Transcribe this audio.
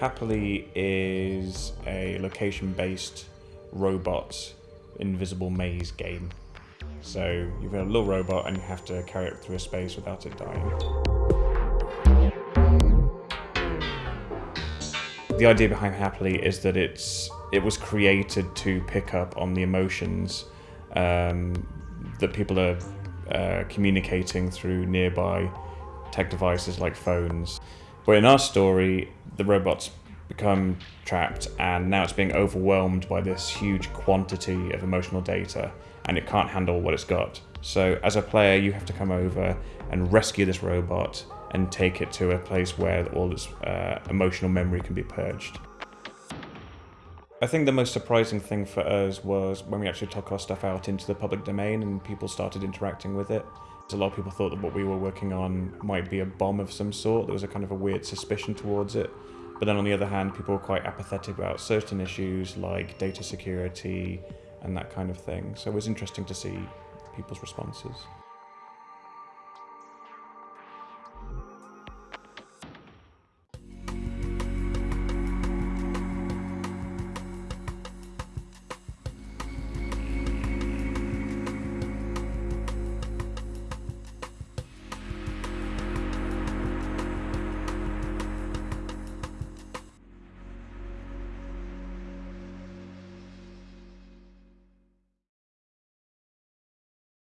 Happily is a location-based robot invisible maze game. So you've got a little robot and you have to carry it through a space without it dying. The idea behind Happily is that it's it was created to pick up on the emotions um, that people are uh, communicating through nearby tech devices like phones. But in our story, the robot's become trapped and now it's being overwhelmed by this huge quantity of emotional data and it can't handle what it's got. So as a player, you have to come over and rescue this robot and take it to a place where all its uh, emotional memory can be purged. I think the most surprising thing for us was when we actually took our stuff out into the public domain and people started interacting with it. A lot of people thought that what we were working on might be a bomb of some sort. There was a kind of a weird suspicion towards it. But then on the other hand, people were quite apathetic about certain issues like data security and that kind of thing. So it was interesting to see people's responses.